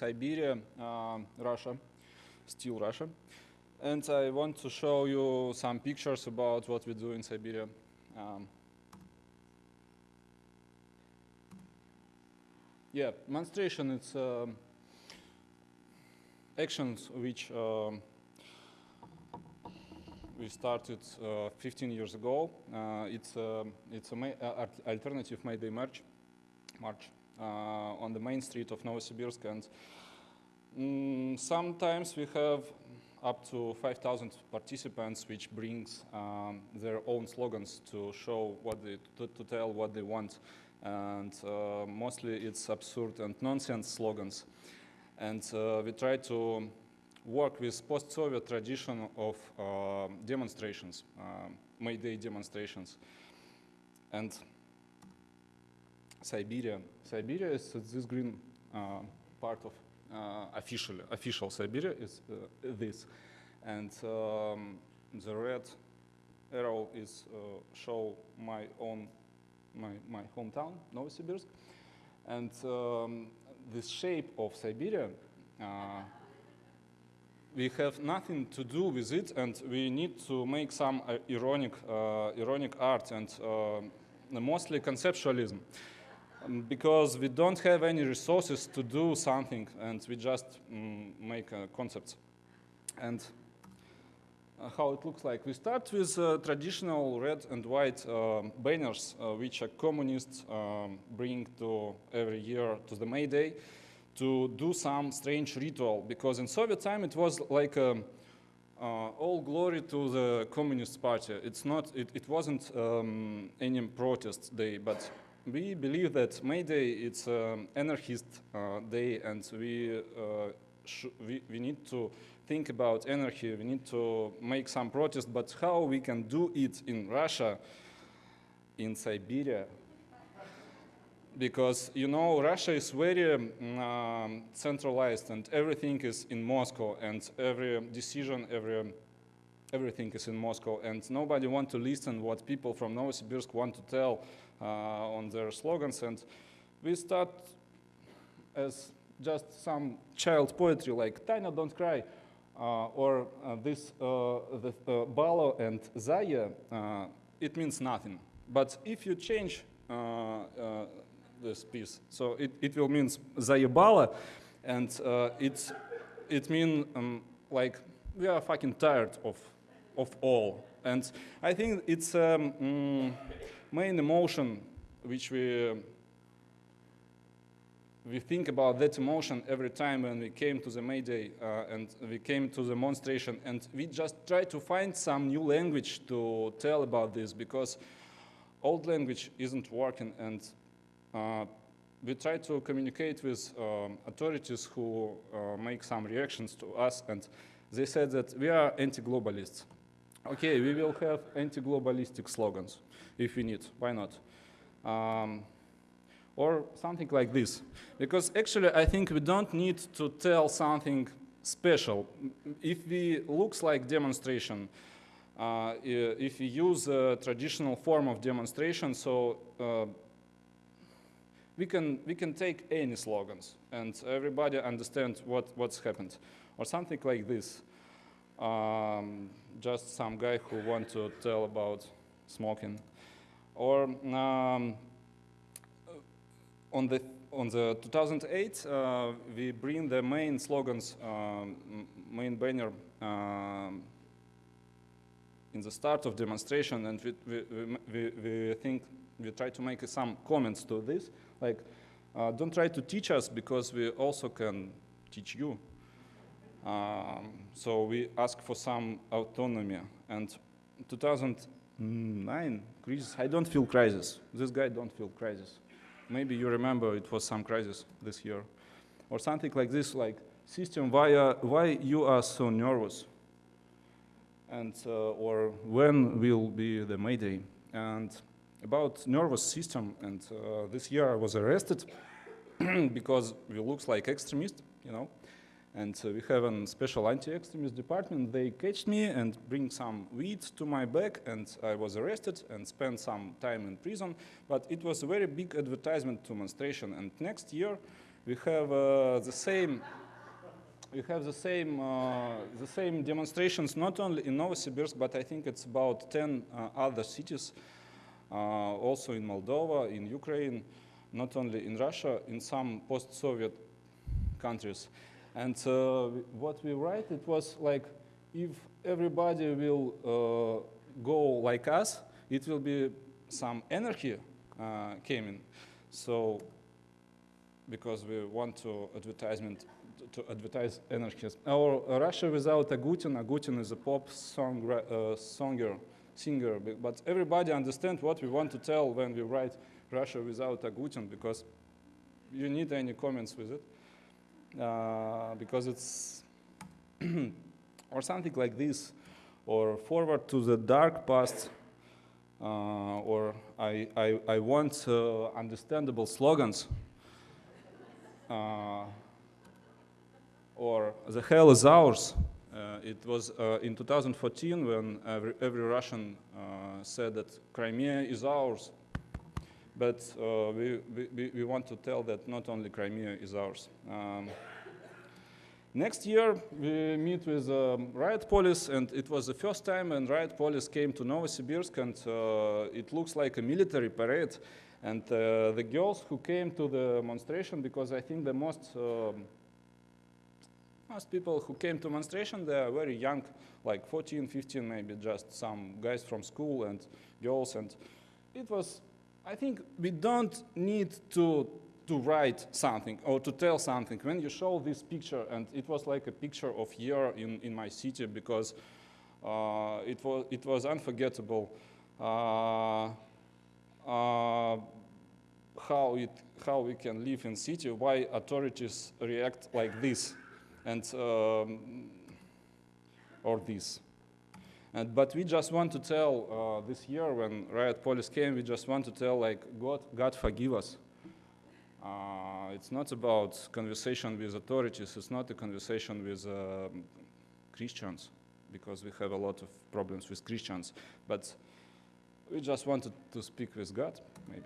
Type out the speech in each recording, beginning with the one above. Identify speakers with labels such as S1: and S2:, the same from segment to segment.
S1: Siberia, uh, Russia, still Russia. And I want to show you some pictures about what we do in Siberia. Um, yeah, demonstration, it's um, actions which um, we started uh, 15 years ago. Uh, it's a, it's a uh, alternative May Day march, march on the main street of Novosibirsk, and mm, sometimes we have up to 5,000 participants, which brings um, their own slogans to show what they to, to tell what they want, and uh, mostly it's absurd and nonsense slogans, and uh, we try to work with post-Soviet tradition of uh, demonstrations, uh, May Day demonstrations. And Siberia, Siberia is this green uh, part of uh, official, official Siberia is uh, this. And um, the red arrow is uh, show my own, my, my hometown, Novosibirsk. And um, this shape of Siberia we have nothing to do with it and we need to make some uh, ironic, uh, ironic art and uh, mostly conceptualism because we don't have any resources to do something and we just um, make uh, concepts. And uh, how it looks like. We start with uh, traditional red and white banners which a communists um, bring to every year to the May Day to do some strange ritual because in Soviet time it was like um, uh, all glory to the Communist Party. It's not, it, it wasn't um, any protest day, but we believe that May Day it's an anarchist uh, day and we, uh, we, we need to think about anarchy, we need to make some protest, but how we can do it in Russia, in Siberia, because you know Russia is very um, centralized and everything is in Moscow and every decision, every everything is in Moscow and nobody want to listen what people from Novosibirsk want to tell uh, on their slogans and we start as just some child poetry like Tanya don't cry uh, or uh, this uh, the uh, Balo and Zaya uh, it means nothing but if you change this piece. So it, it will mean Zayebala, and uh, it's, it means um, like we are fucking tired of, of all. And I think it's um, mm, main emotion which we we think about that emotion every time when we came to the May Day uh, and we came to the demonstration and we just try to find some new language to tell about this because old language isn't working and uh, we try to communicate with um, authorities who uh, make some reactions to us and they said that we are anti-globalists. Okay, we will have anti-globalistic slogans if we need, why not? Um, or something like this. Because actually I think we don't need to tell something special. If we looks like demonstration, uh, if we use a traditional form of demonstration, so uh, we can, we can take any slogans and everybody understands what, what's happened. Or something like this. Um, just some guy who want to tell about smoking. Or um, on the on the 2008, uh, we bring the main slogans, um, main banner um, in the start of demonstration, and we, we, we, we think we try to make some comments to this. Like, uh, don't try to teach us because we also can teach you. Um, so we ask for some autonomy. And 2009 crisis, I don't feel crisis. This guy don't feel crisis. Maybe you remember it was some crisis this year. Or something like this, like, system, why, uh, why you are so nervous? And, uh, or when will be the Mayday? And about nervous system, and uh, this year I was arrested because we looks like extremist, you know, and uh, we have a special anti-extremist department. They catched me and bring some weed to my back, and I was arrested and spent some time in prison. But it was a very big advertisement demonstration. And next year, we have uh, the same we have the same uh, the same demonstrations not only in Novosibirsk, but I think it's about 10 uh, other cities, uh, also in Moldova, in Ukraine, not only in Russia, in some post-Soviet countries. And uh, what we write, it was like, if everybody will uh, go like us, it will be some energy uh, came in. So, because we want to advertisement to advertise anarchism. Or Russia without Agutin. Agutin is a pop song, uh, songer, singer. But everybody understands what we want to tell when we write Russia without Agutin because you need any comments with it. Uh, because it's, or something like this, or forward to the dark past, uh, or I, I, I want uh, understandable slogans. Uh, or the hell is ours. Uh, it was in 2014 when every, every Russian said that Crimea is ours. But uh, we, we, we, want to tell that not only Crimea is ours. Um, next year, we meet with um, riot police, and it was the first time when riot police came to Novosibirsk, and uh, it looks like a military parade. And uh, the girls who came to the demonstration, because I think the most um, most people who came to demonstration, they are very young, like 14, 15, maybe just some guys from school and girls. And it was, I think we don't need to, to write something or to tell something. When you show this picture, and it was like a picture of year in, in my city because uh, it, was, it was unforgettable. Uh, uh, how, it, how we can live in city, why authorities react like this and um, or this. And, but we just want to tell uh, this year when riot police came, we just want to tell like God, God forgive us. Uh, it's not about conversation with authorities. It's not a conversation with uh, Christians because we have a lot of problems with Christians. But we just wanted to speak with God, maybe.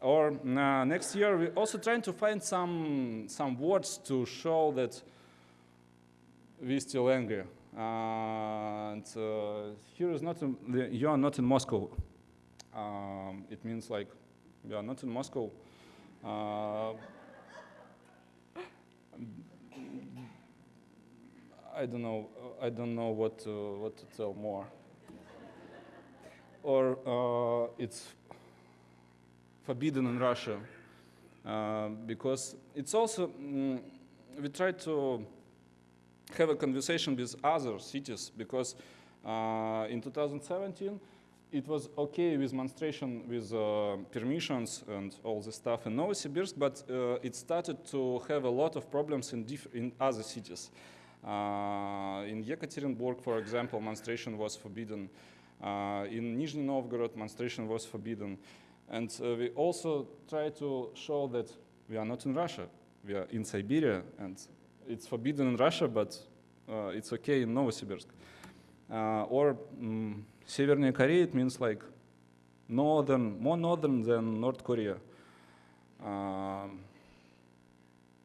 S1: Or uh, next year, we're also trying to find some some words to show that we still angry. And uh, here is not, in, you are not in Moscow. Um, it means like, you are not in Moscow. Uh, I don't know. I don't know what to, what to tell more. Or uh, it's forbidden in Russia uh, because it's also mm, we try to have a conversation with other cities because uh, in 2017 it was okay with demonstration with uh, permissions and all the stuff in Novosibirsk, but uh, it started to have a lot of problems in, in other cities. Uh, in Yekaterinburg, for example, demonstration was forbidden. Uh, in Nizhny Novgorod, demonstration was forbidden. And uh, we also try to show that we are not in Russia, we are in Siberia, and it's forbidden in Russia, but uh, it's okay in Novosibirsk. Uh, or um, Северная Korea, it means like northern, more northern than North Korea. Um,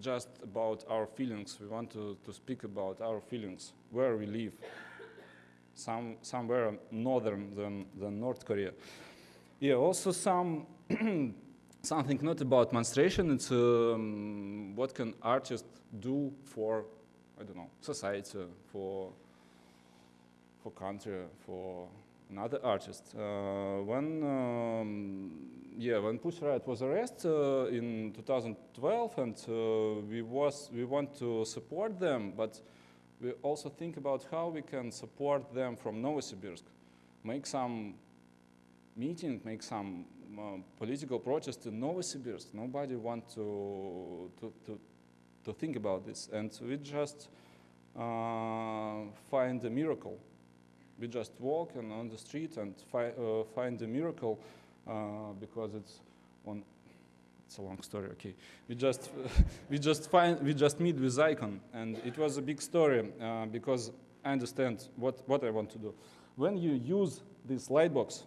S1: just about our feelings. We want to, to speak about our feelings, where we live, some, somewhere northern than, than North Korea. Yeah, also some something not about menstruation, it's um, what can artists do for, I don't know, society, for, for country, for another artist. Uh, when, um, yeah, when Pussy Riot was arrested uh, in 2012 and uh, we, was, we want to support them, but we also think about how we can support them from Novosibirsk, make some meeting, make some political protest in Novosibirsk. Nobody want to, to, to, to, think about this. And we just uh, find a miracle. We just walk and on the street and fi uh, find a miracle uh, because it's on it's a long story. Okay, we just we just find we just meet with icon, and it was a big story uh, because I understand what what I want to do. When you use this lightbox,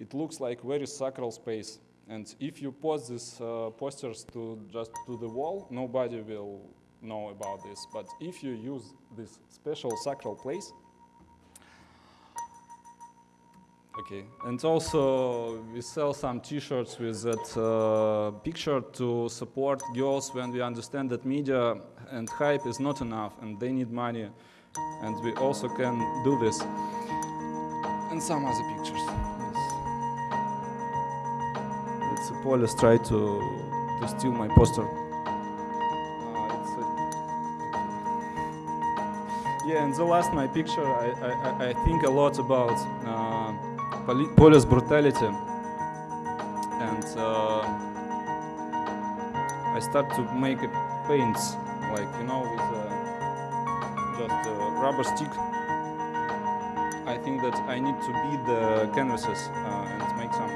S1: it looks like very sacral space. and if you post these uh, posters to just to the wall, nobody will know about this. But if you use this special sacral place, okay, and also we sell some T-shirts with that uh, picture to support girls when we understand that media and hype is not enough and they need money, and we also can do this. And some other pictures. It's police try to to steal my poster. Uh, yeah, and the last my picture, I, I, I- think a lot about uh, poli- police brutality, and uh, I start to make paints, like you know, with uh, just a rubber stick. I think that I need to beat the canvases uh, and make some